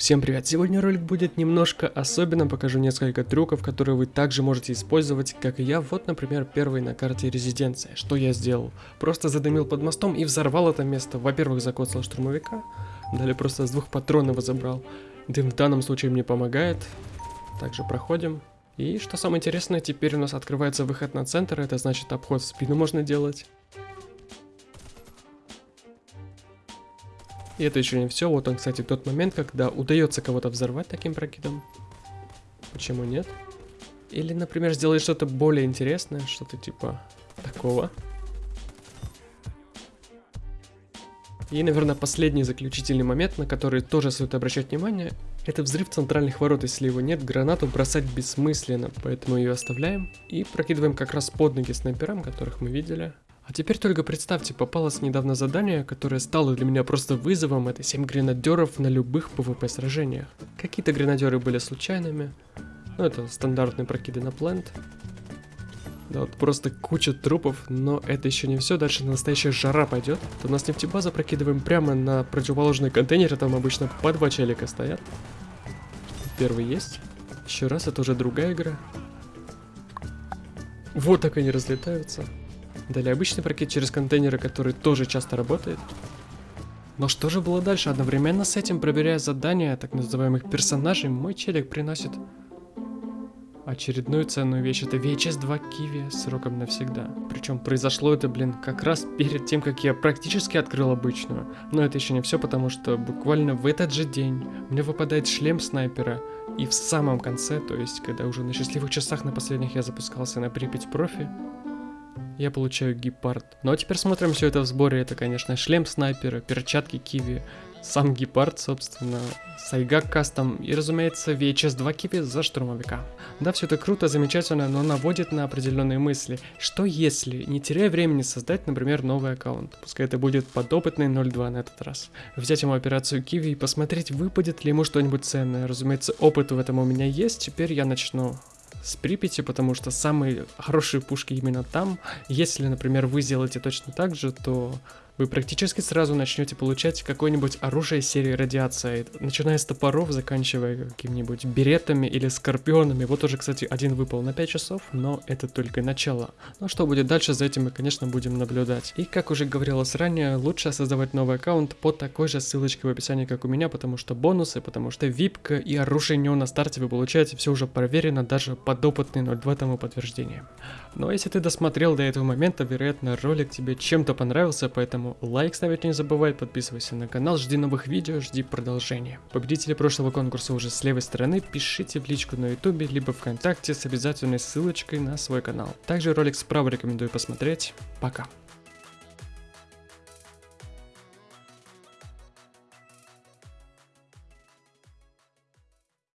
Всем привет! Сегодня ролик будет немножко особенным, покажу несколько трюков, которые вы также можете использовать, как и я. Вот, например, первый на карте резиденция. Что я сделал? Просто задымил под мостом и взорвал это место. Во-первых, закоцал штурмовика, далее просто с двух патронов забрал. Дым в данном случае мне помогает. Также проходим. И что самое интересное, теперь у нас открывается выход на центр, это значит обход в спину можно делать. И это еще не все. Вот он, кстати, тот момент, когда удается кого-то взорвать таким прокидом. Почему нет? Или, например, сделать что-то более интересное, что-то типа такого. И, наверное, последний заключительный момент, на который тоже стоит обращать внимание, это взрыв центральных ворот. Если его нет, гранату бросать бессмысленно, поэтому ее оставляем и прокидываем как раз под ноги снайперам, которых мы видели. А теперь только представьте, попалось недавно задание, которое стало для меня просто вызовом, это 7 гренадеров на любых PvP сражениях. Какие-то гренадеры были случайными, ну это стандартные прокиды на плент. Да вот просто куча трупов, но это еще не все, дальше настоящая жара пойдет. То у нас нефтебаза прокидываем прямо на противоположный контейнер, там обычно по два челика стоят. Первый есть. Еще раз, это уже другая игра. Вот так они разлетаются. Далее обычный прокид через контейнеры, который тоже часто работает. Но что же было дальше? Одновременно с этим, проверяя задания так называемых персонажей, мой челик приносит очередную ценную вещь. Это VHS 2 Kiwi сроком навсегда. Причем произошло это, блин, как раз перед тем, как я практически открыл обычную. Но это еще не все, потому что буквально в этот же день мне выпадает шлем снайпера. И в самом конце, то есть когда уже на счастливых часах на последних я запускался на Припять профи, я получаю гепард. Ну а теперь смотрим все это в сборе. Это, конечно, шлем снайпера, перчатки киви, сам гепард, собственно, Сайгак кастом и, разумеется, VHS 2 киви за штурмовика. Да, все это круто, замечательно, но наводит на определенные мысли. Что если, не теряя времени, создать, например, новый аккаунт? Пускай это будет подопытный 02 на этот раз. Взять ему операцию киви и посмотреть, выпадет ли ему что-нибудь ценное. Разумеется, опыт в этом у меня есть, теперь я начну с Припяти, потому что самые хорошие пушки именно там. Если, например, вы сделаете точно так же, то вы практически сразу начнете получать какое-нибудь оружие серии радиация, начиная с топоров, заканчивая какими-нибудь беретами или скорпионами. Вот уже, кстати, один выпал на 5 часов, но это только начало. Но что будет дальше, за этим мы, конечно, будем наблюдать. И, как уже говорилось ранее, лучше создавать новый аккаунт по такой же ссылочке в описании, как у меня, потому что бонусы, потому что випка и оружие не на старте вы получаете, все уже проверено, даже подопытный 02 тому подтверждение. Но ну, а если ты досмотрел до этого момента, вероятно, ролик тебе чем-то понравился, лайк ставить не забывай, подписывайся на канал, жди новых видео, жди продолжения. Победители прошлого конкурса уже с левой стороны, пишите в личку на ютубе, либо вконтакте с обязательной ссылочкой на свой канал. Также ролик справа рекомендую посмотреть. Пока.